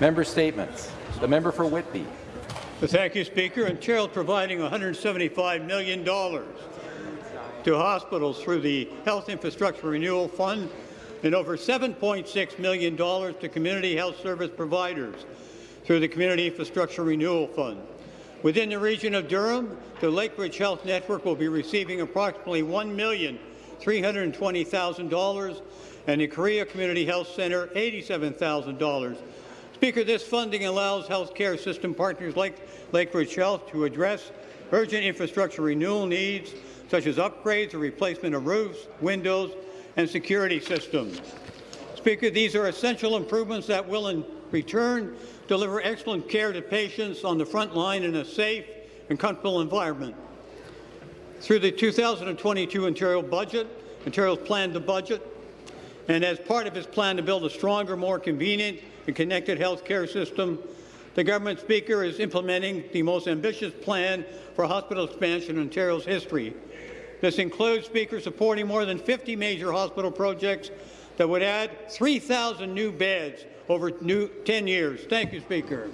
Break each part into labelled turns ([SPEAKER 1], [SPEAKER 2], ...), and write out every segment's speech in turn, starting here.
[SPEAKER 1] Member statements. The member for Whitby.
[SPEAKER 2] Thank you, Speaker. Ontario is providing $175 million to hospitals through the Health Infrastructure Renewal Fund and over $7.6 million to community health service providers through the Community Infrastructure Renewal Fund. Within the region of Durham, the Lakeridge Health Network will be receiving approximately $1,320,000 and the Carea Community Health Centre $87,000. Speaker, this funding allows healthcare system partners like Lakeridge Health to address urgent infrastructure renewal needs, such as upgrades or replacement of roofs, windows, and security systems. Speaker, these are essential improvements that will, in return, deliver excellent care to patients on the front line in a safe and comfortable environment. Through the 2022 Ontario budget, Ontario's planned the budget, and as part of its plan to build a stronger, more convenient and connected health care system, the government speaker is implementing the most ambitious plan for hospital expansion in Ontario's history. This includes, Speaker, supporting more than 50 major hospital projects that would add 3,000 new beds over new 10 years. Thank you, Speaker.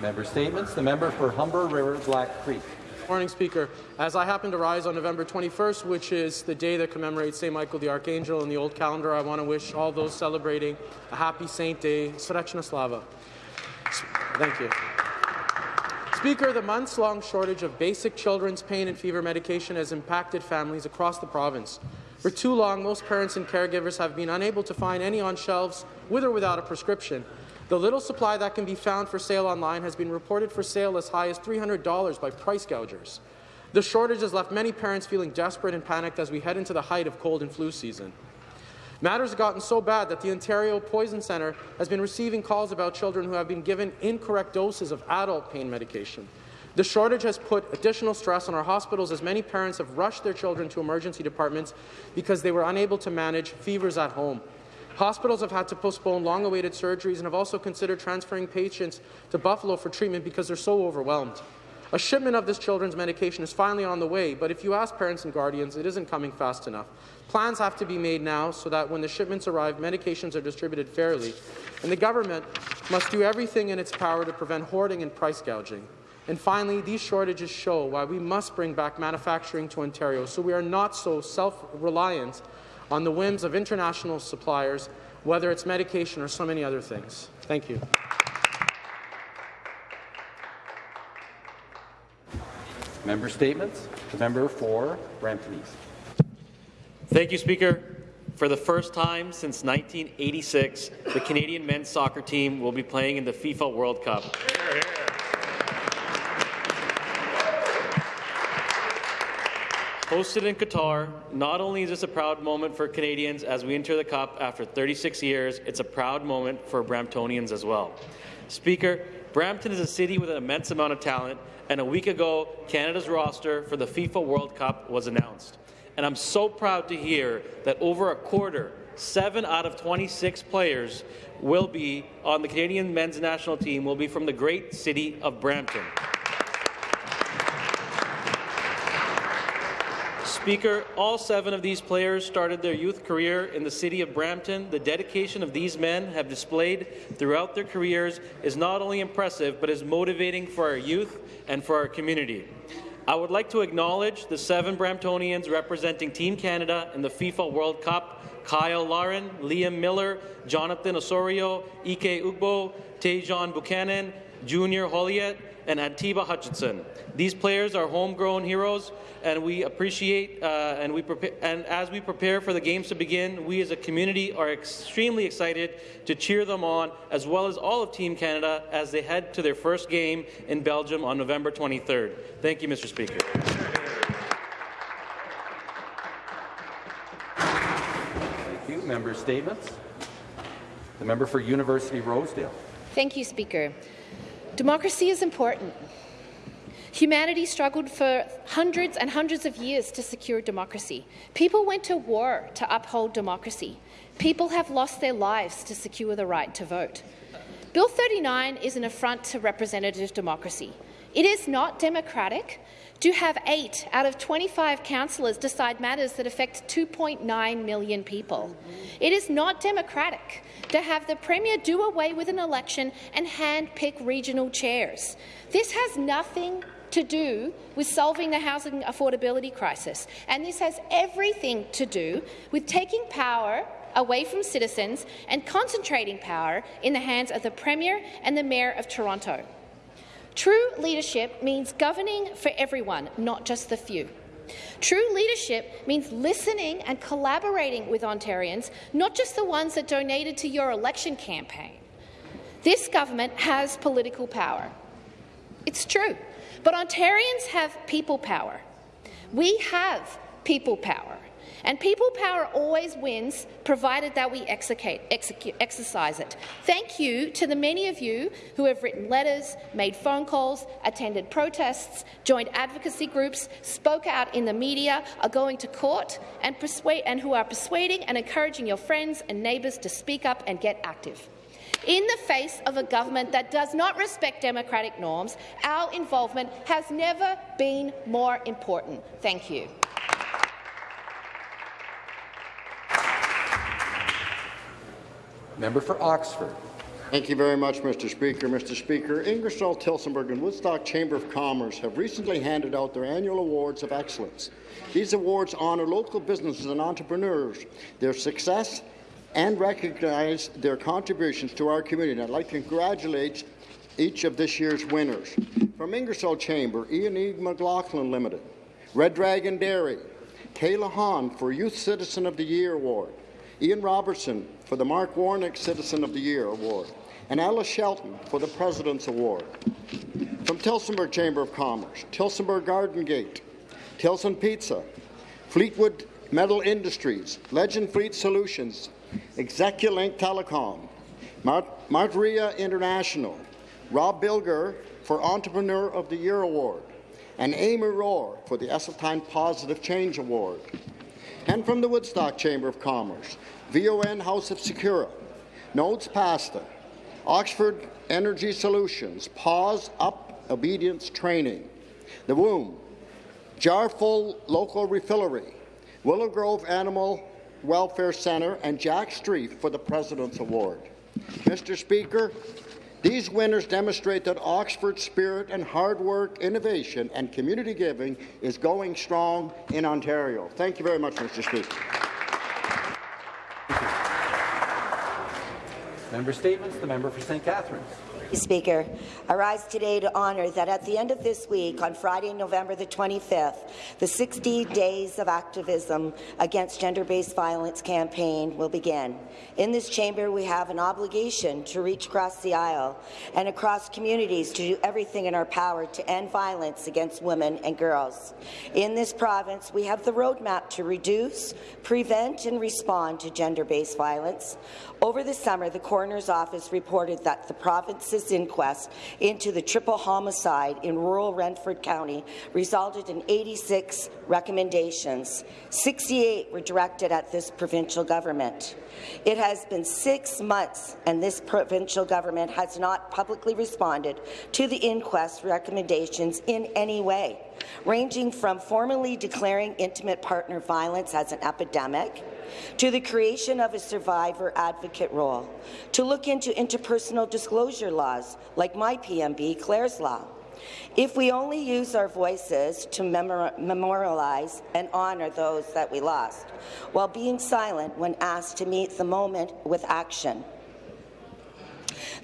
[SPEAKER 1] Member statements. The member for Humber River Black Creek.
[SPEAKER 3] Morning, Speaker. As I happen to rise on November 21st, which is the day that commemorates St. Michael the Archangel in the old calendar, I want to wish all those celebrating a happy Saint Day. Srečna Slava. Thank you. Speaker, the months-long shortage of basic children's pain and fever medication has impacted families across the province. For too long, most parents and caregivers have been unable to find any on shelves with or without a prescription. The little supply that can be found for sale online has been reported for sale as high as $300 by price gougers. The shortage has left many parents feeling desperate and panicked as we head into the height of cold and flu season. Matters have gotten so bad that the Ontario Poison Centre has been receiving calls about children who have been given incorrect doses of adult pain medication. The shortage has put additional stress on our hospitals as many parents have rushed their children to emergency departments because they were unable to manage fevers at home. Hospitals have had to postpone long-awaited surgeries and have also considered transferring patients to Buffalo for treatment because they're so overwhelmed. A shipment of this children's medication is finally on the way, but if you ask parents and guardians, it isn't coming fast enough. Plans have to be made now so that when the shipments arrive, medications are distributed fairly, and the government must do everything in its power to prevent hoarding and price gouging. And finally, these shortages show why we must bring back manufacturing to Ontario so we are not so self-reliant on the whims of international suppliers, whether it's medication or so many other things. Thank you.
[SPEAKER 1] Member statements. The member for Brampton East.
[SPEAKER 4] Thank you, Speaker. For the first time since 1986, the Canadian men's soccer team will be playing in the FIFA World Cup. Hosted in Qatar, not only is this a proud moment for Canadians as we enter the Cup after 36 years, it's a proud moment for Bramptonians as well. Speaker, Brampton is a city with an immense amount of talent, and a week ago, Canada's roster for the FIFA World Cup was announced. And I'm so proud to hear that over a quarter, seven out of 26 players will be on the Canadian men's national team will be from the great city of Brampton. Speaker, all seven of these players started their youth career in the city of Brampton. The dedication of these men have displayed throughout their careers is not only impressive, but is motivating for our youth and for our community. I would like to acknowledge the seven Bramptonians representing Team Canada in the FIFA World Cup, Kyle Larin, Liam Miller, Jonathan Osorio, Ike Ugbo, Tajon Buchanan, Junior Hoilett, and Atiba Hutchison. These players are homegrown heroes, and we appreciate uh, and we prepare, and as we prepare for the games to begin, we as a community are extremely excited to cheer them on, as well as all of Team Canada as they head to their first game in Belgium on November 23rd. Thank you, Mr. Speaker.
[SPEAKER 1] Thank you. Member statements. The member for University Rosedale.
[SPEAKER 5] Thank you, Speaker. Democracy is important. Humanity struggled for hundreds and hundreds of years to secure democracy. People went to war to uphold democracy. People have lost their lives to secure the right to vote. Bill 39 is an affront to representative democracy. It is not democratic to have eight out of 25 councillors decide matters that affect 2.9 million people. It is not democratic to have the Premier do away with an election and hand-pick regional chairs. This has nothing to do with solving the housing affordability crisis, and this has everything to do with taking power away from citizens and concentrating power in the hands of the Premier and the Mayor of Toronto. True leadership means governing for everyone, not just the few. True leadership means listening and collaborating with Ontarians, not just the ones that donated to your election campaign. This government has political power. It's true. But Ontarians have people power. We have people power. And people power always wins, provided that we execute, execute, exercise it. Thank you to the many of you who have written letters, made phone calls, attended protests, joined advocacy groups, spoke out in the media, are going to court, and, persuade, and who are persuading and encouraging your friends and neighbours to speak up and get active. In the face of a government that does not respect democratic norms, our involvement has never been more important. Thank you.
[SPEAKER 1] Member for Oxford.
[SPEAKER 6] Thank you very much, Mr. Speaker. Mr. Speaker, Ingersoll, Tillsonburg and Woodstock Chamber of Commerce have recently handed out their annual awards of excellence. These awards honour local businesses and entrepreneurs, their success and recognize their contributions to our community. I'd like to congratulate each of this year's winners. From Ingersoll Chamber, Ian E. McLaughlin Limited, Red Dragon Dairy, Kayla Hahn for Youth Citizen of the Year Award, Ian Robertson for the Mark Warnick Citizen of the Year Award, and Alice Shelton for the President's Award. From Tillsonburg Chamber of Commerce, Tillsonburg Garden Gate, Tilson Pizza, Fleetwood Metal Industries, Legend Fleet Solutions, Execulink Telecom, Mart Martaria International, Rob Bilger for Entrepreneur of the Year Award, and Amy Rohr for the Esseltine Positive Change Award. And from the Woodstock Chamber of Commerce, VON House of Secura, Nodes Pasta, Oxford Energy Solutions, Pause Up Obedience Training, The Womb, Jarful Local Refillery, Willow Grove Animal Welfare Centre, and Jack Street for the President's Award. Mr. Speaker, these winners demonstrate that Oxford's spirit and hard work, innovation and community giving is going strong in Ontario. Thank you very much, Mr. Speaker.
[SPEAKER 1] Member statements. The member for St. Catharines.
[SPEAKER 7] Speaker, I rise today to honour that at the end of this week, on Friday, November the 25th, the 60 Days of Activism Against Gender-Based Violence campaign will begin. In this chamber, we have an obligation to reach across the aisle and across communities to do everything in our power to end violence against women and girls. In this province, we have the roadmap to reduce, prevent and respond to gender-based violence. Over the summer, the coroner's office reported that the province's inquest into the triple homicide in rural Renfrew County resulted in 86 recommendations. 68 were directed at this provincial government. It has been six months, and this provincial government has not publicly responded to the inquest recommendations in any way, ranging from formally declaring intimate partner violence as an epidemic, to the creation of a survivor advocate role, to look into interpersonal disclosure laws like my PMB, Clare's Law. If we only use our voices to memorialize and honour those that we lost, while being silent when asked to meet the moment with action,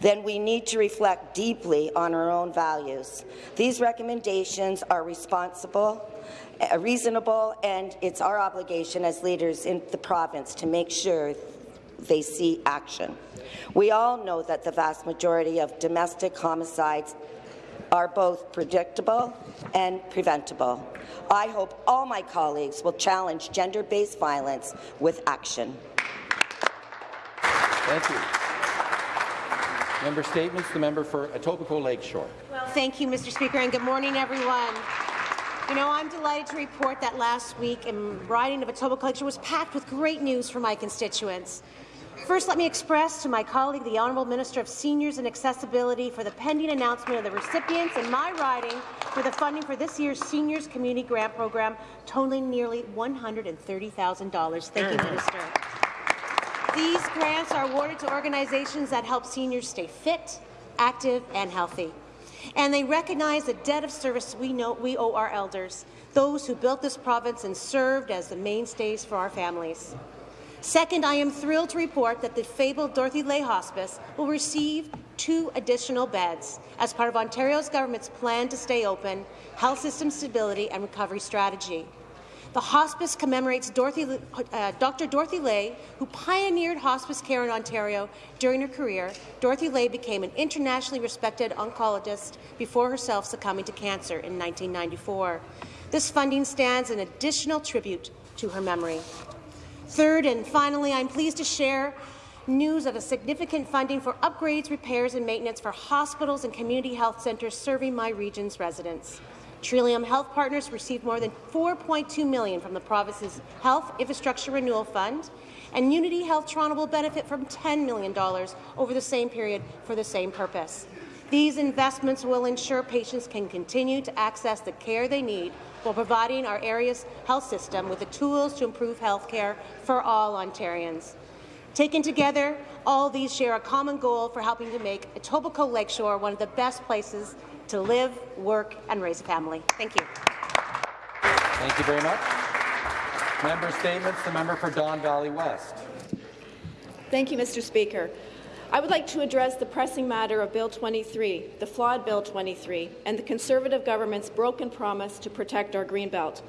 [SPEAKER 7] then we need to reflect deeply on our own values. These recommendations are responsible, Uh, reasonable, and it's our obligation as leaders in the province to make sure they see action. We all know that the vast majority of domestic homicides are both predictable and preventable. I hope all my colleagues will challenge gender-based violence with action.
[SPEAKER 1] Thank you. Member statements. The member for Etobicoke Lakeshore.
[SPEAKER 8] Well, thank you, Mr. Speaker, and good morning, everyone. You know, I'm delighted to report that last week in riding of Etobicoke Lakeshore was packed with great news for my constituents. First, let me express to my colleague, the Honourable Minister of Seniors and Accessibility, for the pending announcement of the recipients in my riding for the funding for this year's Seniors Community Grant Program, totaling nearly $130,000. Thank you, Minister. These grants are awarded to organizations that help seniors stay fit, active, and healthy. And they recognize the debt of service we know we owe our elders, those who built this province and served as the mainstays for our families. Second, I am thrilled to report that the fabled Dorothy Ley Hospice will receive two additional beds as part of Ontario's government's plan to stay open, health system stability and recovery strategy. The hospice commemorates Dorothy, uh, Dr. Dorothy Ley, who pioneered hospice care in Ontario during her career. Dorothy Ley became an internationally respected oncologist before herself succumbing to cancer in 1994. This funding stands an additional tribute to her memory. Third and finally, I'm pleased to share news of a significant funding for upgrades, repairs and maintenance for hospitals and community health centres serving my region's residents. Trillium Health Partners received more than 4.2 million from the province's Health Infrastructure Renewal Fund, and Unity Health Toronto will benefit from $10 million over the same period for the same purpose. These investments will ensure patients can continue to access the care they need while providing our area's health system with the tools to improve health care for all Ontarians. Taken together, all these share a common goal for helping to make Etobicoke Lakeshore one of the best places to live, work, and raise a family. Thank you.
[SPEAKER 1] Thank you very much. Member statements. The member for Don Valley West.
[SPEAKER 9] Thank you, Mr. Speaker. I would like to address the pressing matter of Bill 23, the flawed Bill 23, and the Conservative government's broken promise to protect our Greenbelt.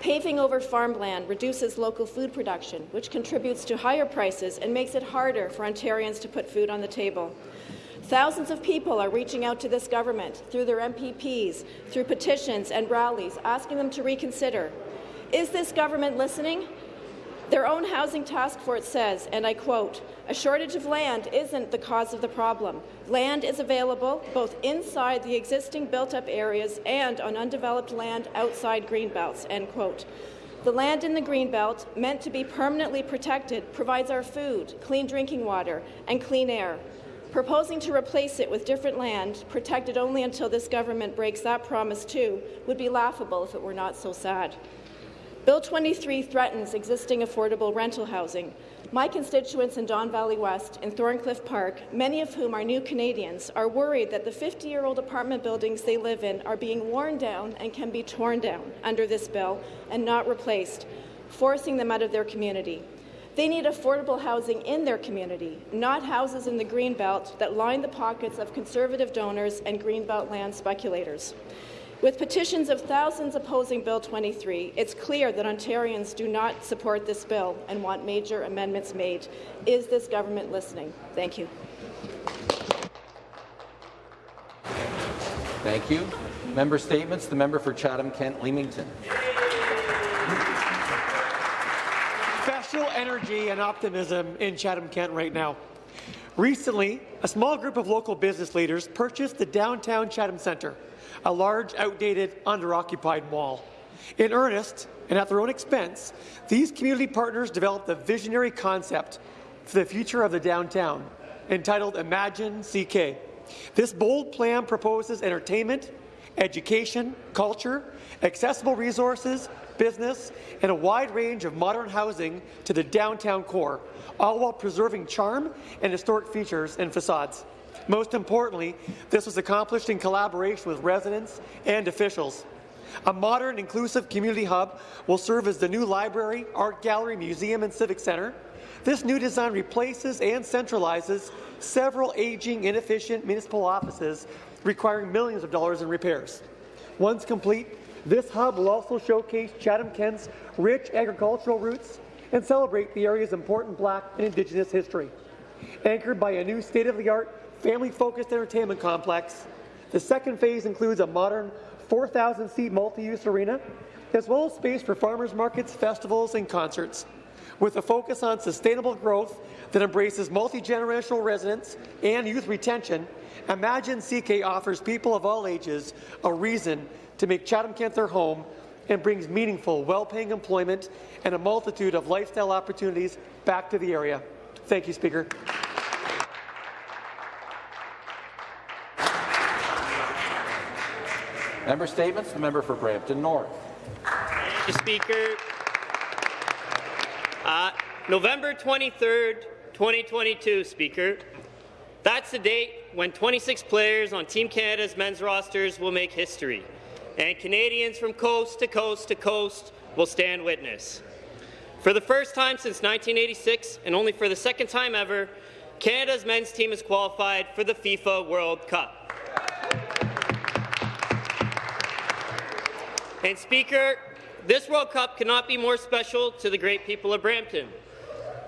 [SPEAKER 9] Paving over farmland reduces local food production, which contributes to higher prices and makes it harder for Ontarians to put food on the table. Thousands of people are reaching out to this government through their MPPs, through petitions and rallies, asking them to reconsider. Is this government listening? Their own housing task force says, and I quote, a shortage of land isn't the cause of the problem. Land is available both inside the existing built-up areas and on undeveloped land outside greenbelts, end quote. The land in the Greenbelt, meant to be permanently protected, provides our food, clean drinking water, and clean air. Proposing to replace it with different land, protected only until this government breaks that promise too, would be laughable if it were not so sad. Bill 23 threatens existing affordable rental housing. My constituents in Don Valley West and Thorncliffe Park, many of whom are new Canadians, are worried that the 50-year-old apartment buildings they live in are being worn down and can be torn down under this bill and not replaced, forcing them out of their community. They need affordable housing in their community, not houses in the Greenbelt that line the pockets of Conservative donors and Greenbelt land speculators. With petitions of thousands opposing Bill 23, it's clear that Ontarians do not support this bill and want major amendments made. Is this government listening? Thank you.
[SPEAKER 1] Thank you. Member statements. The member for Chatham-Kent-Leamington.
[SPEAKER 10] Energy and optimism in Chatham-Kent right now. Recently, a small group of local business leaders purchased the downtown Chatham Centre, a large, outdated, under-occupied mall. In earnest, and at their own expense, these community partners developed a visionary concept for the future of the downtown, entitled Imagine CK. This bold plan proposes entertainment, education, culture, accessible resources, business, and a wide range of modern housing to the downtown core, all while preserving charm and historic features and facades. Most importantly, this was accomplished in collaboration with residents and officials. A modern, inclusive community hub will serve as the new library, art gallery, museum, and civic centre. This new design replaces and centralizes several aging, inefficient municipal offices requiring millions of dollars in repairs. Once complete, this hub will also showcase Chatham-Kent's rich agricultural roots and celebrate the area's important Black and Indigenous history. Anchored by a new state-of-the-art, family-focused entertainment complex, the second phase includes a modern 4,000-seat multi-use arena, as well as space for farmers markets, festivals, and concerts. With a focus on sustainable growth that embraces multi-generational residents and youth retention, Imagine CK offers people of all ages a reason to make Chatham-Kent their home and brings meaningful, well-paying employment and a multitude of lifestyle opportunities back to the area. Thank you, Speaker.
[SPEAKER 1] Member statements. The member for Brampton North.
[SPEAKER 11] Mr. Speaker. Uh, November 23rd, 2022, Speaker. That's the date when 26 players on Team Canada's men's rosters will make history, and Canadians from coast to coast to coast will stand witness. For the first time since 1986, and only for the second time ever, Canada's men's team is qualified for the FIFA World Cup. And Speaker, this World Cup cannot be more special to the great people of Brampton.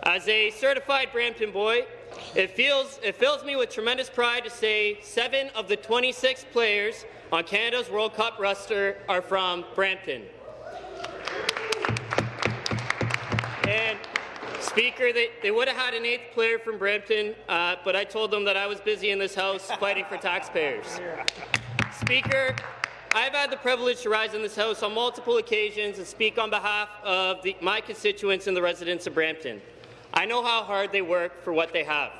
[SPEAKER 11] As a certified Brampton boy, it, feels, it fills me with tremendous pride to say seven of the 26 players on Canada's World Cup roster are from Brampton. And Speaker, they, they would have had an eighth player from Brampton, uh, but I told them that I was busy in this House fighting for taxpayers. Speaker, I've had the privilege to rise in this House on multiple occasions and speak on behalf of the, my constituents and the residents of Brampton. I know how hard they work for what they have.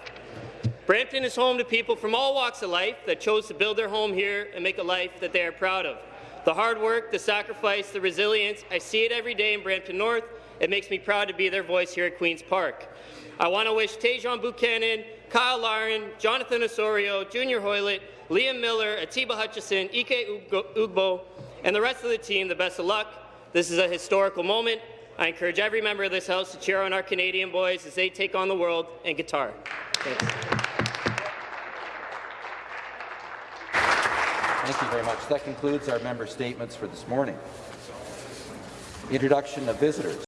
[SPEAKER 11] Brampton is home to people from all walks of life that chose to build their home here and make a life that they are proud of. The hard work, the sacrifice, the resilience, I see it every day in Brampton North. It makes me proud to be their voice here at Queen's Park. I want to wish Tajon Buchanan, Kyle Larin, Jonathan Osorio, Junior Hoilett, Liam Miller, Atiba Hutchison, Ike Ugbo, and the rest of the team the best of luck. This is a historical moment. I encourage every member of this House to cheer on our Canadian boys as they take on the world in Qatar. Thanks.
[SPEAKER 1] Thank you very much. That concludes our member statements for this morning. Introduction of visitors.